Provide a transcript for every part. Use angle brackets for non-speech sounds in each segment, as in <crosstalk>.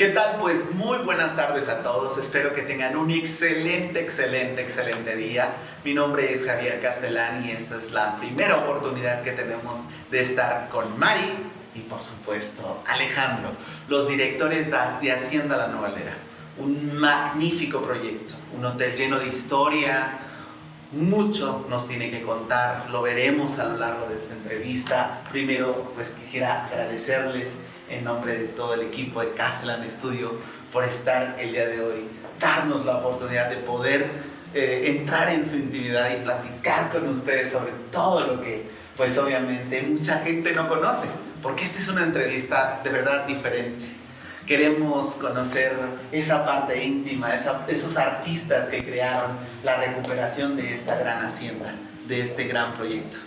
¿Qué tal? Pues muy buenas tardes a todos. Espero que tengan un excelente, excelente, excelente día. Mi nombre es Javier Castellán y esta es la primera oportunidad que tenemos de estar con Mari y por supuesto Alejandro, los directores de Hacienda La Novalera. Un magnífico proyecto, un hotel lleno de historia, mucho nos tiene que contar, lo veremos a lo largo de esta entrevista. Primero, pues quisiera agradecerles en nombre de todo el equipo de Castellan Studio por estar el día de hoy, darnos la oportunidad de poder eh, entrar en su intimidad y platicar con ustedes sobre todo lo que, pues obviamente, mucha gente no conoce, porque esta es una entrevista de verdad diferente. Queremos conocer esa parte íntima, esos artistas que crearon la recuperación de esta gran hacienda, de este gran proyecto.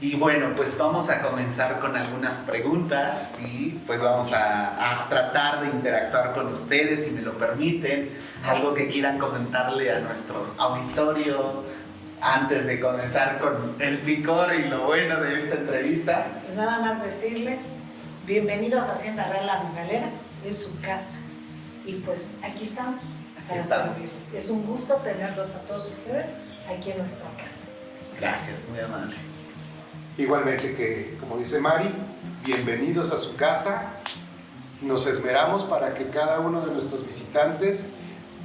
Y bueno, pues vamos a comenzar con algunas preguntas y pues vamos a, tratar de interactuar con ustedes, si me lo permiten. Algo que quieran comentarle a nuestro auditorio antes de comenzar con el picor y lo bueno de esta entrevista. Pues nada más decirles, bienvenidos a Hacienda Real La Galera, es su casa. Y pues aquí estamos. Aquí estamos. Es un gusto tenerlos a todos ustedes aquí en nuestra casa. Gracias, muy amable. Igualmente que, como dice Mari, bienvenidos a su casa. Nos esmeramos para que cada uno de nuestros visitantes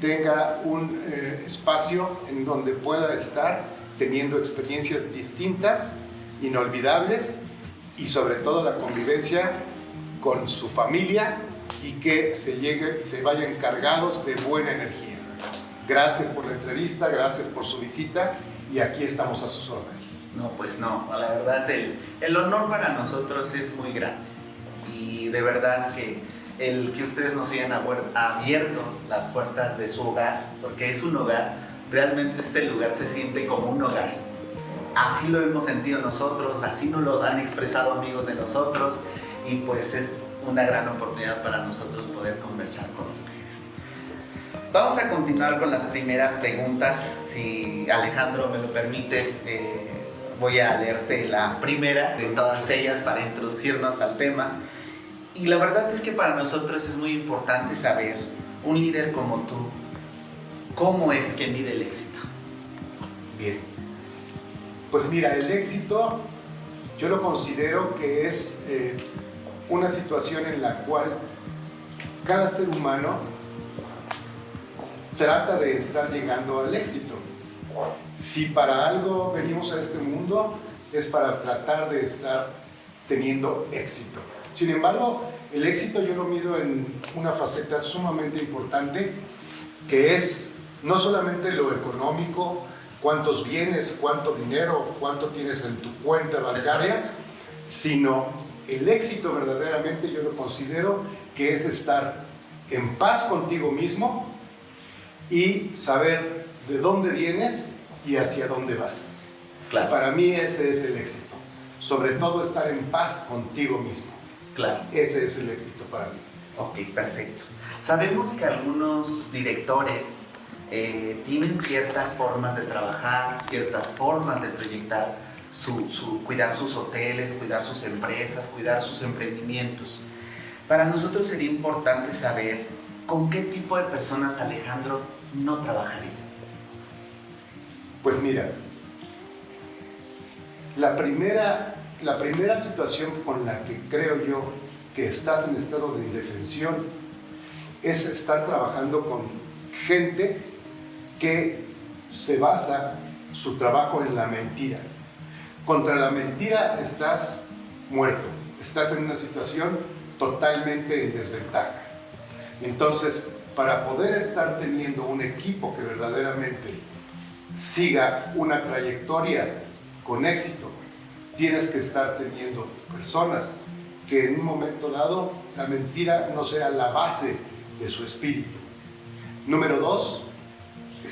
tenga un eh, espacio en donde pueda estar teniendo experiencias distintas, inolvidables y sobre todo la convivencia con su familia y que se, llegue, se vayan cargados de buena energía. Gracias por la entrevista, gracias por su visita y aquí estamos a sus órdenes. No, pues no, la verdad el, el honor para nosotros es muy grande y de verdad que el que ustedes nos hayan abierto las puertas de su hogar, porque es un hogar, realmente este lugar se siente como un hogar. Así lo hemos sentido nosotros, así nos lo han expresado amigos de nosotros y pues es una gran oportunidad para nosotros poder conversar con ustedes. Vamos a continuar con las primeras preguntas, si Alejandro me lo permites. Eh, voy a leerte la primera de todas ellas para introducirnos al tema. Y la verdad es que para nosotros es muy importante saber, un líder como tú, cómo es que mide el éxito. Bien. Pues mira, el éxito yo lo considero que es eh, una situación en la cual cada ser humano trata de estar llegando al éxito. Si para algo venimos a este mundo es para tratar de estar teniendo éxito. Sin embargo, el éxito yo lo mido en una faceta sumamente importante que es no solamente lo económico, cuántos bienes, cuánto dinero, cuánto tienes en tu cuenta bancaria, sino el éxito verdaderamente yo lo considero que es estar en paz contigo mismo y saber de dónde vienes y hacia dónde vas. Claro. Para mí ese es el éxito. Sobre todo estar en paz contigo mismo. Claro. Ese es el éxito para mí. Ok, perfecto. Sabemos que algunos directores eh, tienen ciertas formas de trabajar, ciertas formas de proyectar, su, su, cuidar sus hoteles, cuidar sus empresas, cuidar sus emprendimientos. Para nosotros sería importante saber con qué tipo de personas Alejandro no trabajaría. Pues mira, la primera, la primera situación con la que creo yo que estás en estado de indefensión es estar trabajando con gente que se basa su trabajo en la mentira. Contra la mentira estás muerto, estás en una situación totalmente en desventaja. Entonces, para poder estar teniendo un equipo que verdaderamente siga una trayectoria con éxito, tienes que estar teniendo personas que en un momento dado la mentira no sea la base de su espíritu. Número dos,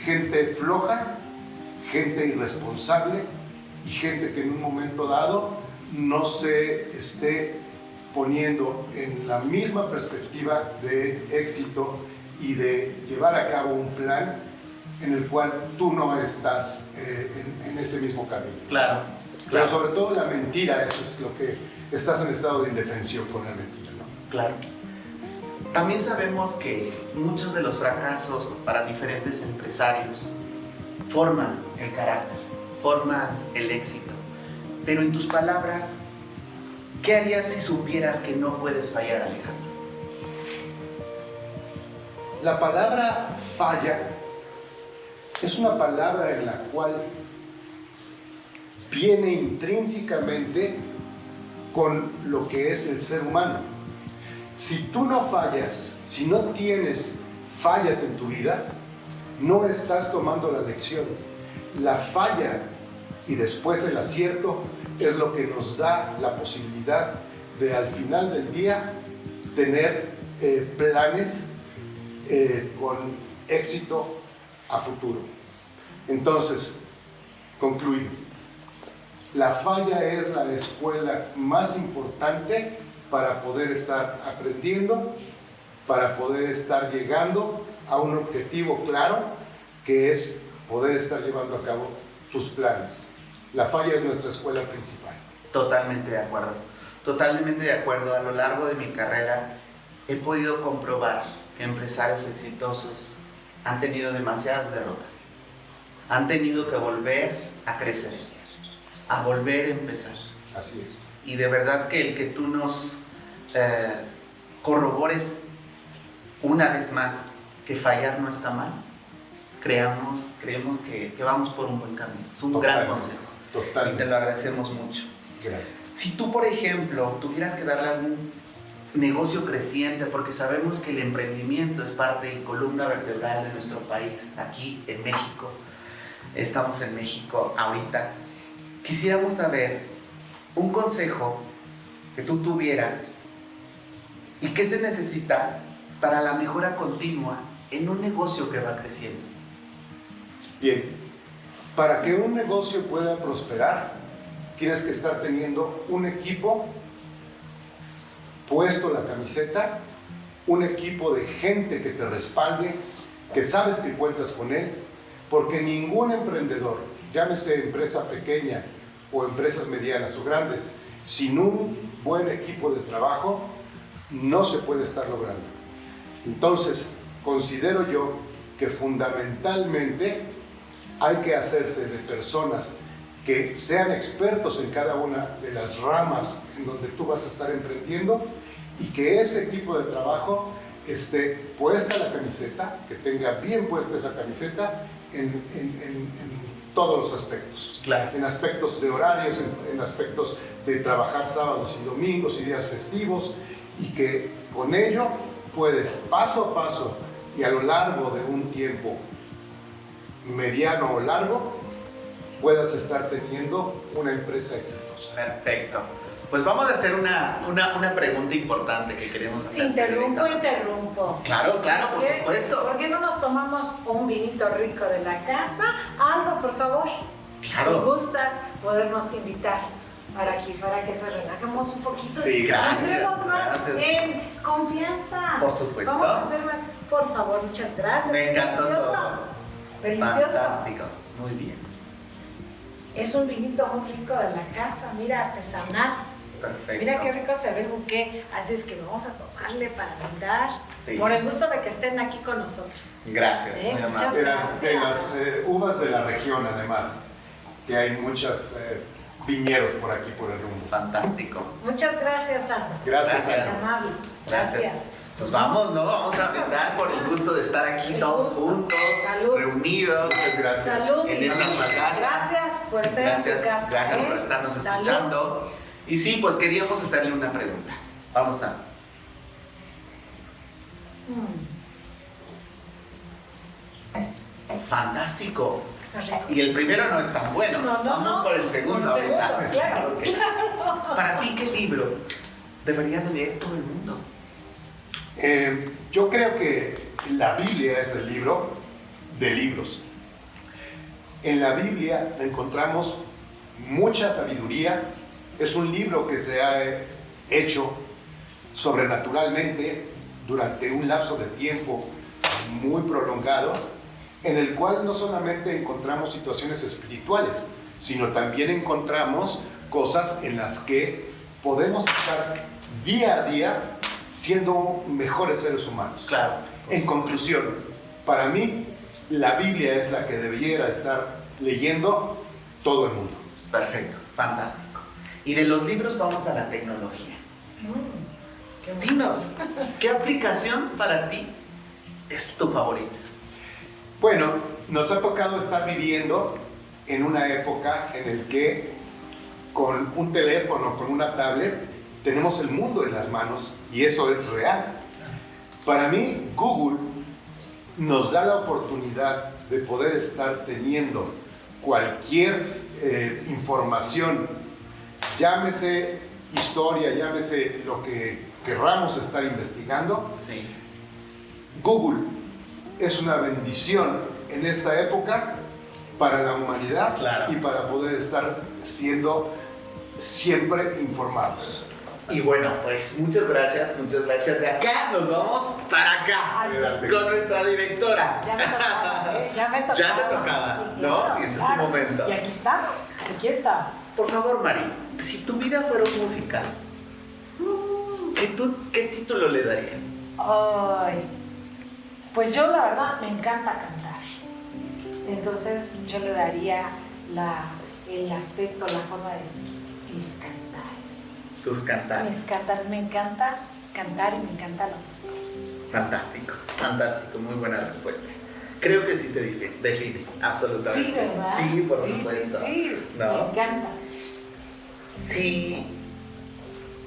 gente floja, gente irresponsable y gente que en un momento dado no se esté poniendo en la misma perspectiva de éxito y de llevar a cabo un plan en el cual tú no estás eh, en, ese mismo camino. Claro, Pero sobre todo la mentira, eso es lo que estás en estado de indefensión con la mentira. ¿no? Claro. también sabemos que muchos de los fracasos para diferentes empresarios forman el carácter, forman el éxito. Pero en tus palabras, ¿qué harías si supieras que no puedes fallar, Alejandro? La palabra falla es una palabra en la cual viene intrínsecamente con lo que es el ser humano. Si tú no fallas, si no tienes fallas en tu vida, no estás tomando la lección. La falla y después el acierto es lo que nos da la posibilidad de al final del día tener eh, planes eh, con éxito a futuro. Entonces, concluyo. La falla es la escuela más importante para poder estar aprendiendo, para poder estar llegando a un objetivo claro, que es poder estar llevando a cabo tus planes. La falla es nuestra escuela principal. Totalmente de acuerdo. Totalmente de acuerdo. A lo largo de mi carrera he podido comprobar que empresarios exitosos han tenido demasiadas derrotas. Han tenido que volver a crecer, a volver a empezar. Así es. Y de verdad que el que tú nos eh, corrobores una vez más que fallar no está mal, creamos, creemos que, que vamos por un buen camino. Es un gran Totalmente. consejo. Y te Totalmente. lo agradecemos mucho. Gracias. Si tú, por ejemplo, tuvieras que darle algún negocio creciente, porque sabemos que el emprendimiento es parte y columna vertebral de nuestro país, aquí en México, estamos en México ahorita, quisiéramos saber un consejo que tú tuvieras y qué se necesita para la mejora continua en un negocio que va creciendo. Bien, para que un negocio pueda prosperar, tienes que estar teniendo un equipo puesto la camiseta, un equipo de gente que te respalde, que sabes que cuentas con él, porque ningún emprendedor, llámese empresa pequeña o empresas medianas o grandes, sin un buen equipo de trabajo, no se puede estar logrando. Entonces, considero yo que fundamentalmente hay que hacerse de personas que sean expertos en cada una de las ramas en donde tú vas a estar emprendiendo y que ese equipo de trabajo esté puesta la camiseta, que tenga bien puesta esa camiseta en, en- en- en todos los aspectos. Claro. En aspectos de horarios, en, en aspectos de trabajar sábados y domingos y días festivos y que con ello puedes paso a paso y a lo largo de un tiempo mediano o largo puedas estar teniendo una empresa exitosa. Perfecto. Pues vamos a hacer una, una, una pregunta importante que queremos hacer. Interrumpo, interrumpo. Claro, claro, por supuesto. ¿Por qué no nos tomamos un vinito rico de la casa? Aldo, por favor. Claro. Si gustas, podernos invitar para aquí, para que se relajemos un poquito. Sí, gracias, Hacemos más gracias. en confianza. Por supuesto. Vamos a hacer más. Por favor, muchas gracias. Me encantó Delicioso. todo. Delicioso. Fantástico. Muy bien. Es un vinito muy rico de la casa, mira, artesanal. Perfecto. Mira qué rico se ve el buque. Así es que vamos a tomarle para brindar. Sí. Por el gusto de que estén aquí con nosotros. Gracias, Eh, muy muchas amable. De las, de Gracias. las, eh, uvas de la región además, que hay muchos viñedos por aquí por el rumbo. Fantástico. Muchas gracias, Aldo. Gracias, Gracias. Amable. Gracias. Pues vamos, ¿no? Vamos a brindar por el gusto de estar aquí El todos gusto. juntos, Salud. reunidos. Muchas gracias. Salud. En esta casa. Gracias por estar Gracias, en su casa. gracias ¿eh? por estarnos Salud. escuchando. Y sí, pues queríamos hacerle una pregunta. Vamos a. Mm, Fantástico. Y el primero no es tan bueno. No, no, Vamos no. por el segundo Por el ahorita. segundo, claro, que- Para ti, ¿qué libro debería de leer todo el mundo? Eh, yo creo que la Biblia es el libro de libros. En la Biblia encontramos mucha sabiduría. Es un libro que se ha hecho sobrenaturalmente durante un lapso de tiempo muy prolongado, en el cual no solamente encontramos situaciones espirituales, sino también encontramos cosas en las que podemos estar día a día siendo mejores seres humanos. Claro. En conclusión, para mí, la Biblia es la que debiera estar leyendo todo el mundo. Perfecto, fantástico. Y de los libros vamos a la tecnología. Mm, qué Dinos, ¿qué aplicación para ti es tu favorita? Bueno, nos ha tocado estar viviendo en una época en el que con un teléfono, con una tablet, tenemos el mundo en las manos y eso es real. Para mí, Google nos da la oportunidad de poder estar teniendo cualquier eh, información, llámese historia, llámese lo que querramos estar investigando, Sí. Google es una bendición en esta época para la humanidad Claro. y para poder estar siendo siempre informados. Y bueno, pues muchas gracias, muchas gracias. De acá nos vamos para acá Ay, sí. con nuestra directora. Ya me tocaba, ¿eh? Ya me tocaba. <laughs> Ya te tocaba, Sí, ¿no? claro, Ese es tu claro. momento. Y aquí estamos, aquí estamos. Por favor, Mari, si tu vida fuera un musical, ¿qué, tú- qué título le darías? Ay, pues yo la verdad me encanta cantar. Entonces yo le daría la, el aspecto, la forma de mis cantares. Tus cantares. Mis cantares, me encanta cantar y me encanta la música. Fantástico, fantástico, muy buena respuesta. Creo que sí te define, define absolutamente. Sí, ¿verdad? Sí, por sí, supuesto. Sí, sí, ¿No? me encanta. Si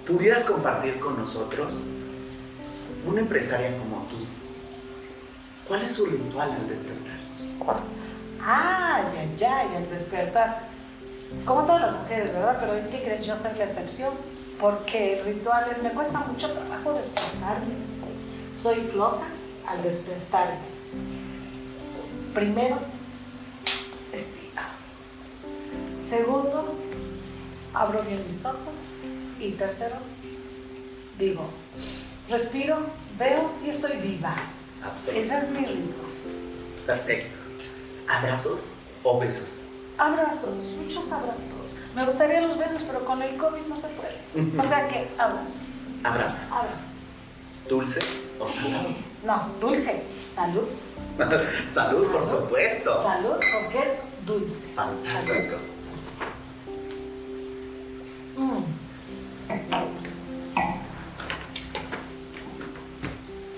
pudieras compartir con nosotros una empresaria como tú, ¿cuál es su ritual al despertar? Ah, ya, ya, y al despertar. Como todas las mujeres, ¿verdad? Pero ¿en qué crees? Yo soy la excepción. Porque rituales, me cuesta mucho trabajo despertarme. Soy flota al despertarme. Primero, estira. Segundo, abro bien mis ojos. Y tercero, digo, respiro, veo y estoy viva. Ese es mi ritmo. Perfecto. ¿Abrazos o besos? Abrazos, muchos abrazos. Me gustaría los besos, pero con el COVID no se puede. O sea que abrazos, Abrazos. abrazos. ¿Dulce o salado? No, dulce. Salud. <laughs> Salud, por supuesto. Salud, porque es dulce. Fantástico. Salud.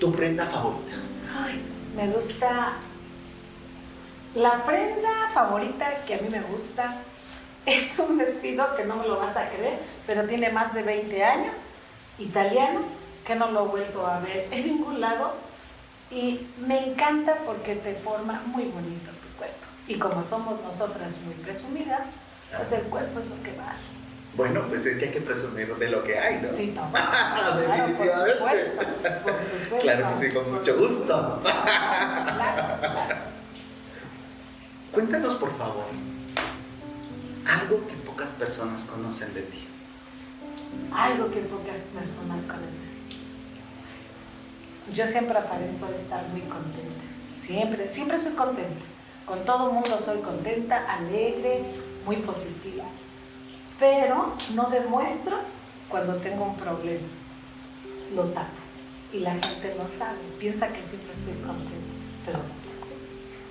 ¿Tu prenda favorita? Ay, me gusta. La prenda favorita que a mí me gusta es un vestido que no me lo vas a creer, pero tiene más de 20 años, italiano, que no lo he vuelto a ver en ningún lado. Y me encanta porque te forma muy bonito tu cuerpo. Y como somos nosotras muy presumidas, pues el cuerpo es lo que vale. Bueno, pues es que hay que presumir de lo que hay, ¿no? Sí, <laughs> no. Claro, por supuesto. Por supuesto. Claro que sí, con mucho gusto. Claro, claro. Cuéntanos, por favor, algo que pocas personas conocen de ti. Algo que pocas personas conocen. Yo siempre aparento de estar muy contenta. Siempre, siempre soy contenta. Con todo el mundo soy contenta, alegre, muy positiva. Pero no demuestro cuando tengo un problema. Lo tapo. Y la gente no sabe. Piensa que siempre estoy contenta. Pero no es así.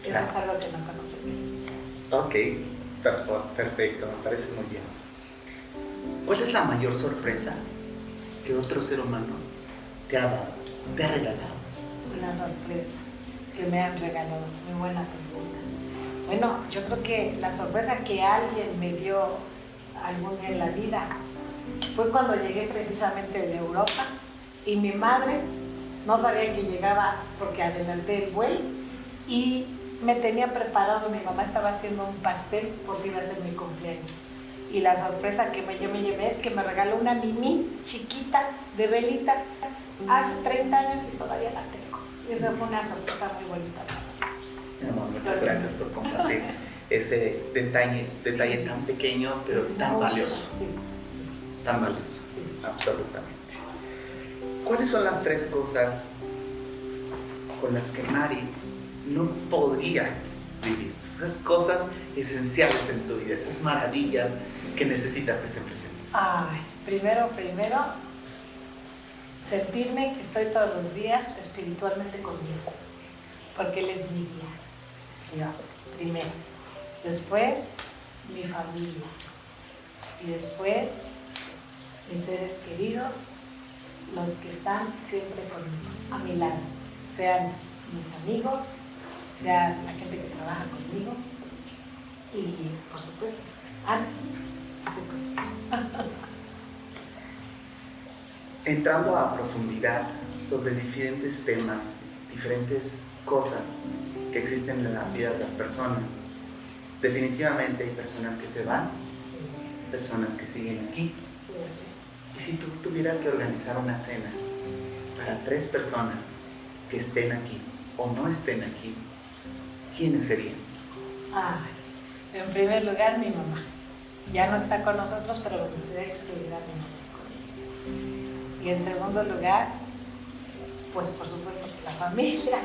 Eso es algo que no conocen de mí. Ok, perfecto, me parece muy bien. ¿Cuál es la mayor sorpresa que otro ser humano te ha dado, te ha regalado? Una sorpresa que me han regalado. Muy buena pregunta. Bueno, yo creo que la sorpresa que alguien me dio algún día en la vida fue cuando llegué precisamente de Europa y mi madre no sabía que llegaba porque adelanté el vuelo y me tenía preparado, mi mamá estaba haciendo un pastel porque iba a ser mi cumpleaños. Y la sorpresa que me, yo me llevé es que me regaló una mimi chiquita de velita hace 30 años y todavía la tengo. Eso fue una sorpresa muy bonita. Amor, muchas gracias por compartir ese detalle, detalle tan pequeño, pero tan valioso, Sí, tan valioso, sí. absolutamente. ¿Cuáles son las tres cosas con las que Mari no podría vivir? Esas cosas esenciales en tu vida, esas maravillas que necesitas que estén presentes. Ay, primero, primero, sentirme que estoy todos los días espiritualmente con Dios, porque Él es mi guía. Dios, primero. Después, mi familia. Y después, mis seres queridos, los que están siempre conmigo, a mi lado, sean mis amigos, sea la gente que trabaja conmigo. Y, por supuesto, antes <laughs> Entrando a profundidad sobre diferentes temas, diferentes cosas que existen en las vidas de las personas, definitivamente hay personas que se van, personas que siguen aquí. Y si tú tuvieras que organizar una cena para tres personas que estén aquí o no estén aquí, ¿quiénes serían? en primer lugar, mi mamá. Ya no está con nosotros, pero lo que gustaría que estuviera mi mamá Y en segundo lugar, pues por supuesto, la familia.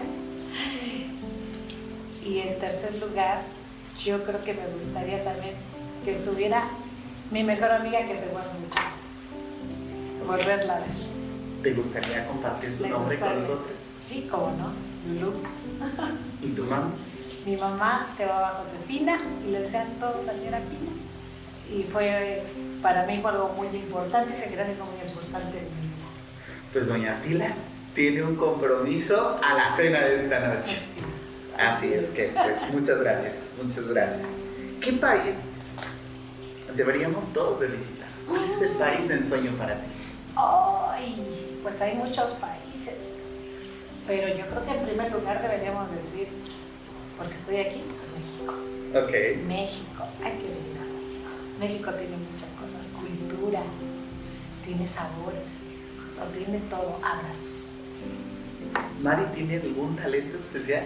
Y en tercer lugar, yo creo que me gustaría también que estuviera mi mejor amiga que se fue hace muchos años. Volverla a ver. ¿Te gustaría compartir su nombre con nosotros? Sí, cómo no. Lulu. ¿Y tu mamá? Mi mamá se llamaba Josefina y le decían todo la señora Pina. Y fue, para mí fue algo muy importante y seguirá siendo muy importante en mi vida. Pues doña Pila tiene un compromiso a la cena de esta noche. Así es, que, pues muchas gracias, muchas gracias. ¿Qué país deberíamos todos de visitar? ¿Cuál es el país de ensueño para ti? Ay, pues hay muchos países, pero yo creo que en primer lugar deberíamos decir porque estoy aquí, pues México. Ok. México, hay que venir a México. México tiene muchas cosas, cultura, tiene sabores, lo tiene todo, abrazos. ¿Mari tiene algún talento especial?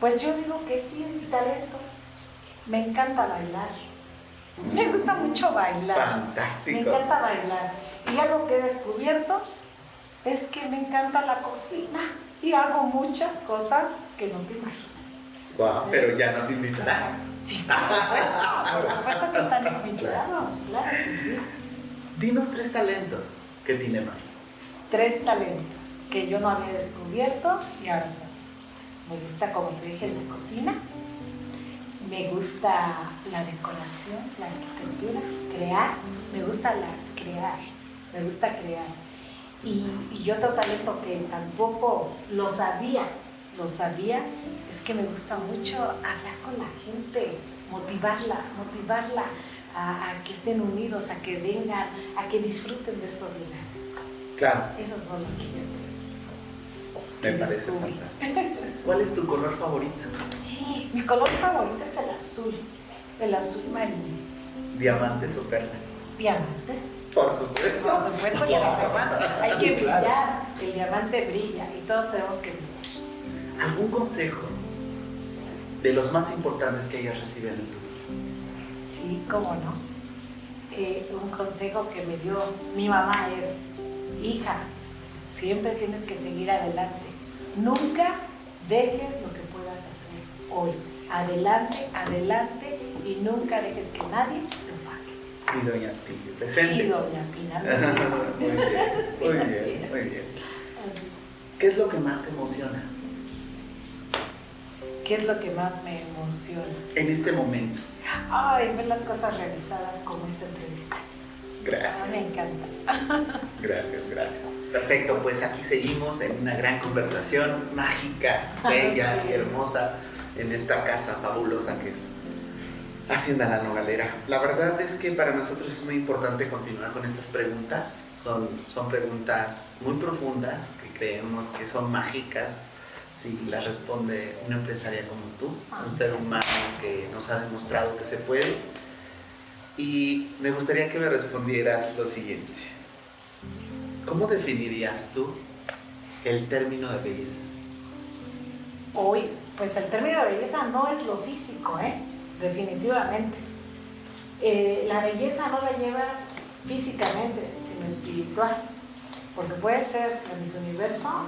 Pues yo digo que sí es mi talento. Me encanta bailar. Me gusta mucho bailar. Fantástico. Me encanta bailar. Y algo que he descubierto es que me encanta la cocina y hago muchas cosas que no te imaginas. Wow, pero ya nos invitarás. Sí, por supuesto, por <laughs> supuesto que están invitados, claro que sí. Dinos tres talentos que tiene Mari. Tres talentos que yo no había descubierto y ahora son. Me gusta, como te dije, la cocina. Me gusta la decoración, la arquitectura, crear. Me gusta la crear. Me gusta crear y, y otro talento que tampoco lo sabía, lo sabía, es que me gusta mucho hablar con la gente, motivarla, motivarla a, que estén unidos, a que vengan, a que disfruten de estos lugares. Claro. Eso es lo que yo me parece fantástico. <laughs> ¿Cuál es tu color favorito? Mi color favorito es el azul, el azul marino. ¿Diamantes o perlas? diamantes. Por supuesto. Por supuesto que los diamantes. <laughs> Hay que brillar. El diamante brilla y todos tenemos que brillar. ¿Algún consejo de los más importantes que hayas recibido en tu vida? Sí, cómo no. Eh, un consejo que me dio mi mamá es, hija, siempre tienes que seguir adelante. Nunca dejes lo que puedas hacer hoy. Adelante, adelante y nunca dejes que nadie y Doña Pina presente. Y Doña Pina <laughs> muy bien, muy bien, muy bien. ¿Qué es lo que más te emociona? ¿Qué es lo que más me emociona? En este momento. Ay, ver las cosas realizadas como esta entrevista. Gracias. me encanta. <laughs> Gracias, gracias. Perfecto, pues aquí seguimos en una gran conversación mágica, <laughs> bella y hermosa en esta casa fabulosa que es Hacienda La Nogalera. La verdad es que para nosotros es muy importante continuar con estas preguntas. Son, son preguntas muy profundas que creemos que son mágicas si las responde una empresaria como tú, un ser humano que nos ha demostrado que se puede. Y me gustaría que me respondieras lo siguiente. ¿Cómo definirías tú el término de belleza? Hoy, pues el término de belleza no es lo físico, ¿eh? definitivamente. Eh, la belleza no la llevas físicamente, sino espiritual. Porque puede ser en Miss Universo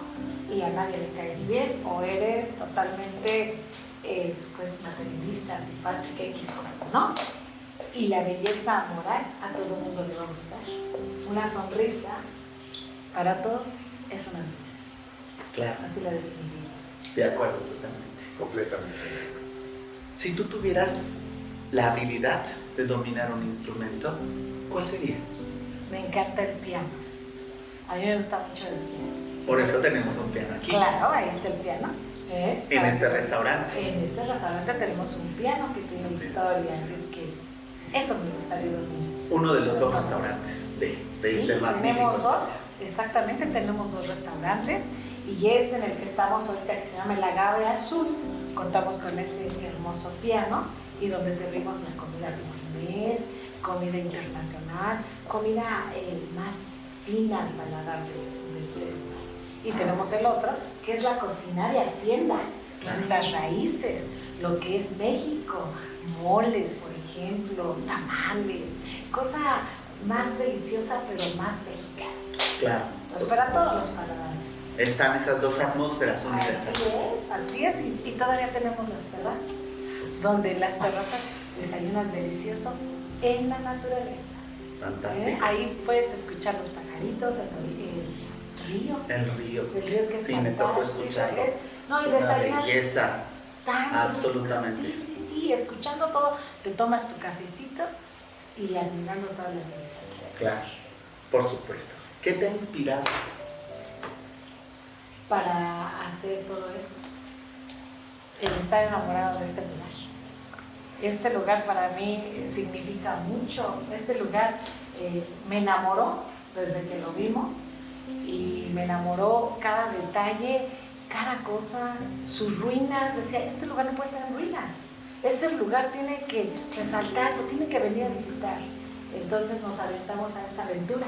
y a nadie le caes bien, o eres totalmente eh, pues materialista, antipática, X cosa, ¿no? Y la belleza moral a todo el mundo le va a gustar. Una sonrisa para todos es una belleza. Claro. Así la definiría. De acuerdo, totalmente. Completamente. Si tú tuvieras la habilidad de dominar un instrumento, ¿cuál sería? Me encanta el piano. A mí me gusta mucho el piano. Por eso tenemos un piano aquí. Claro, ahí está el piano. ¿eh? En este restaurante. En este restaurante tenemos un piano que tiene es. historia, así es que eso me gustaría dormir. Uno de los dos restaurantes de, de Sí, este magnífico tenemos dos, exactamente, tenemos dos restaurantes. Y este en el que estamos ahorita que se llama El Agave Azul, contamos con ese hermoso piano y donde servimos la comida gourmet, comida internacional, comida eh, más fina al paladar de- del ser humano. Y tenemos el otro, que es la cocina de Hacienda, nuestras raíces, lo que es México, moles, por ejemplo, tamales, cosa más deliciosa pero más mexicana. Claro. Pues para todos los paladares. Están esas dos atmósferas unidas. Así es, así es. Y, y todavía tenemos las terrazas, donde las terrazas desayunas delicioso en la naturaleza. ¿eh? Fantástico. Ahí puedes escuchar los pajaritos, el, el río. El río. El río que es Sí, me tocó escucharlo. es- no, y Una desayunas belleza. tan rico. Absolutamente. Sí, sí, sí, escuchando todo, te tomas tu cafecito y admirando toda la belleza. Claro. Por supuesto. ¿Qué te ha inspirado? para hacer todo esto. El estar enamorado de este lugar. Este lugar para mí significa mucho. Este lugar eh, me enamoró desde que lo vimos y me enamoró cada detalle, cada cosa, sus ruinas. Decía, este lugar no puede estar en ruinas. Este lugar tiene que resaltarlo, tiene que venir a visitar. Entonces nos aventamos a esta aventura,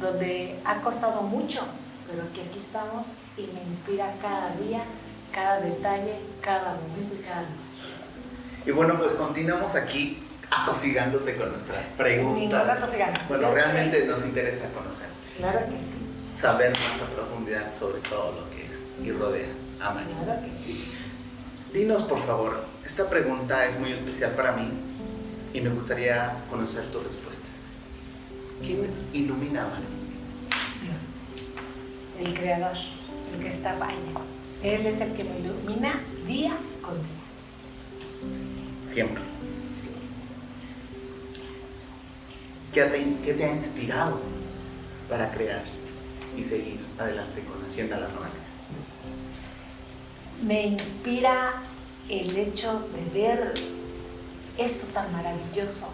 donde ha costado mucho, pero que aquí estamos y me inspira cada día, cada detalle, cada momento y cada lugar. Y bueno, pues continuamos aquí atosigándote con nuestras preguntas. Bueno, realmente nos interesa conocerte, Claro que sí, saber más a profundidad sobre todo lo que es y rodea a María. claro que sí. Dinos, por favor, esta pregunta es muy especial para mí y me gustaría conocer tu respuesta. ¿Quién ilumina a María? Dios, el creador, el que está vaya. Él es el que me ilumina día con día. Siempre. Sí. ¿Qué te, qué te ha inspirado para crear y seguir adelante con Hacienda La Novena? Me inspira el hecho de ver esto tan maravilloso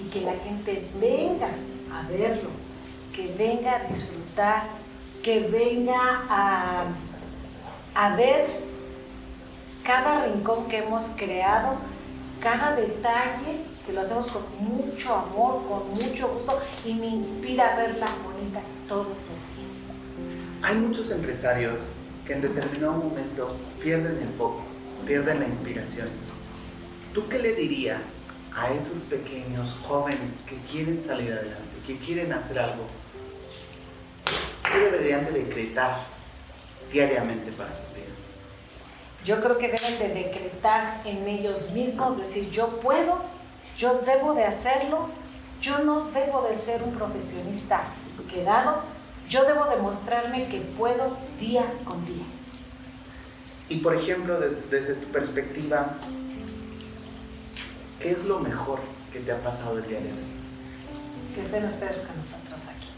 y que la gente venga a verlo, que venga a disfrutar, que venga a, a ver cada rincón que hemos creado, cada detalle, que lo hacemos con mucho amor, con mucho gusto y me inspira a verla bonita todos los días. Hay muchos empresarios que en determinado momento pierden el foco, pierden la inspiración. ¿Tú qué le dirías a esos pequeños jóvenes que quieren salir adelante, que quieren hacer algo? ¿Qué deberían de decretar diariamente para sus vidas? Yo creo que deben de decretar en ellos mismos, decir, yo puedo, yo debo de hacerlo, yo no debo de ser un profesionista quedado, yo debo demostrarme que puedo día con día. Y por ejemplo, de- desde tu perspectiva, ¿qué es lo mejor que te ha pasado el día de hoy? Que estén ustedes con nosotros aquí,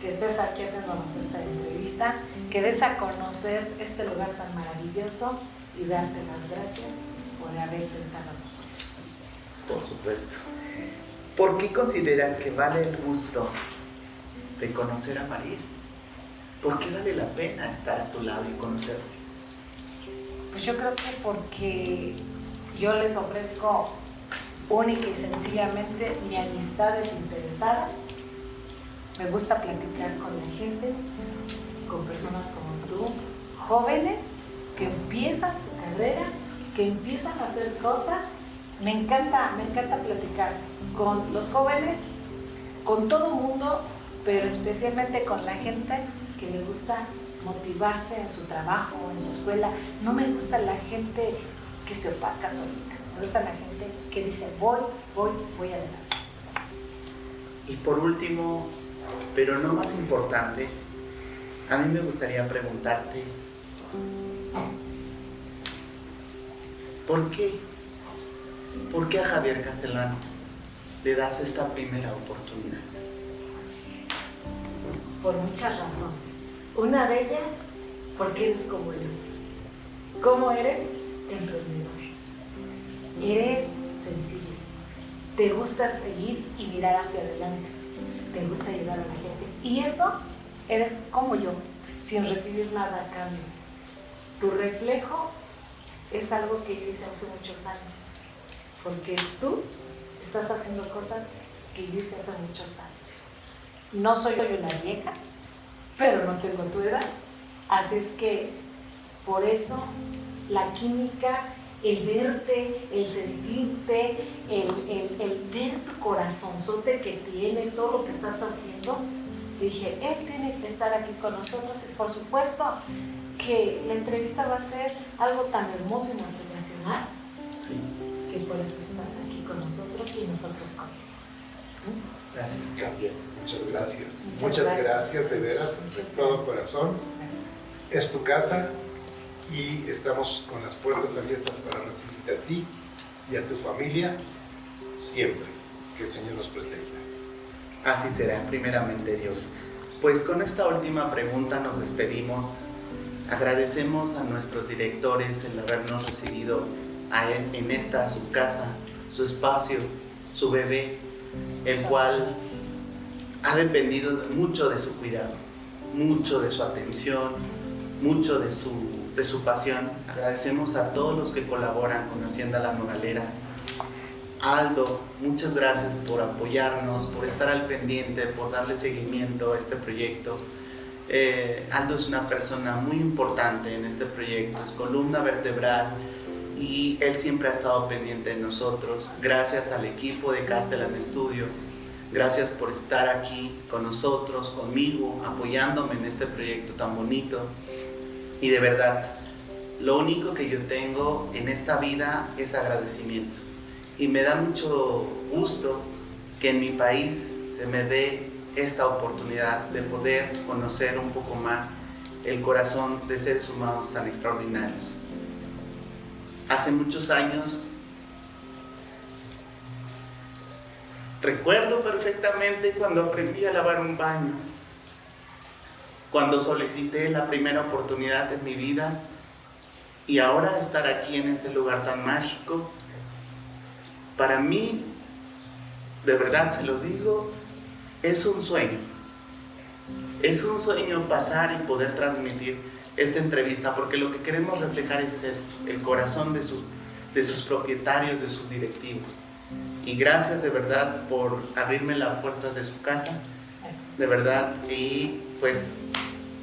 que estés aquí haciéndonos esta entrevista, que des a conocer este lugar tan maravilloso y darte las gracias por haber pensado en nosotros. Por supuesto. ¿Por qué consideras que vale el gusto de conocer a María? ¿Por qué vale la pena estar a tu lado y conocerte? Pues yo creo que porque yo les ofrezco única y sencillamente mi amistad desinteresada. Me gusta platicar con la gente, con personas como tú, jóvenes que empiezan su carrera, que empiezan a hacer cosas. Me encanta, me encanta platicar con los jóvenes, con todo mundo, pero especialmente con la gente que le gusta motivarse en su trabajo, en su escuela. No me gusta la gente que se opaca solita. Me gusta la gente que dice voy, voy, voy adelante. Y por último, Pero no más importante, a mí me gustaría preguntarte, ¿por qué? ¿Por qué a Javier Castellano le das esta primera oportunidad? Por muchas razones. Una de ellas, porque eres como yo. ¿Cómo eres? Emprendedor. Eres sencillo. Te gusta seguir y mirar hacia adelante. Te gusta ayudar a la gente. Y eso eres como yo, sin recibir nada a cambio. Tu reflejo es algo que yo hice hace muchos años. Porque tú estás haciendo cosas que yo hice hace muchos años. No soy una vieja, pero no tengo tu edad. Así es que por eso la química, el verte, el sentirte, el, el, el ver tu corazonzote que tienes, todo lo que estás haciendo, dije, él tiene que estar aquí con nosotros y por supuesto que la entrevista va a ser algo tan hermoso y motivacional que por eso estás aquí con nosotros y nosotros contigo. Gracias. Muchas gracias. Muchas Muchas, gracias. gracias. de veras, de todo gracias. corazón. Gracias. Es tu casa y estamos con las puertas abiertas para recibirte a ti y a tu familia siempre. Que el Señor nos preste vida. Así será, primeramente Dios. Pues con esta última pregunta nos despedimos. Agradecemos a nuestros directores el habernos recibido a él en esta su casa, su espacio, su bebé, el cual ha dependido de- mucho de su cuidado, mucho de su atención, mucho de su, de su pasión. Agradecemos a todos los que colaboran con Hacienda La Nogalera, Aldo, muchas gracias por apoyarnos, por estar al pendiente, por darle seguimiento a este proyecto. Eh, Aldo es una persona muy importante en este proyecto, es columna vertebral y él siempre ha estado pendiente de nosotros. Gracias al equipo de Castellan Studio, gracias por estar aquí con nosotros, conmigo, apoyándome en este proyecto tan bonito. Y de verdad, lo único que yo tengo en esta vida es agradecimiento y me da mucho gusto que en mi país se me dé esta oportunidad de poder conocer un poco más el corazón de seres humanos tan extraordinarios. Hace muchos años recuerdo perfectamente cuando aprendí a lavar un baño, cuando solicité la primera oportunidad en mi vida y ahora estar aquí en este lugar tan mágico para mí, de verdad se los digo, es un sueño. Es un sueño pasar y poder transmitir esta entrevista, porque lo que queremos reflejar es esto, el corazón de, sus de sus propietarios, de sus directivos. Y gracias de verdad por abrirme las puertas de su casa, de verdad, y pues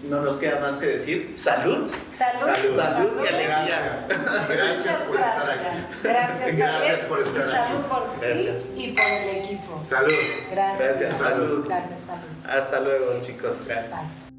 no nos queda más que decir salud. Salud. Salud. Salud y alegría. Gracias. Gracias por estar aquí. gracias. Gracias, por estar Y salud aquí. por Gracias. ti y por el equipo. Salud. Gracias. Gracias, salud. Gracias, salud. Hasta luego chicos, gracias. Bye.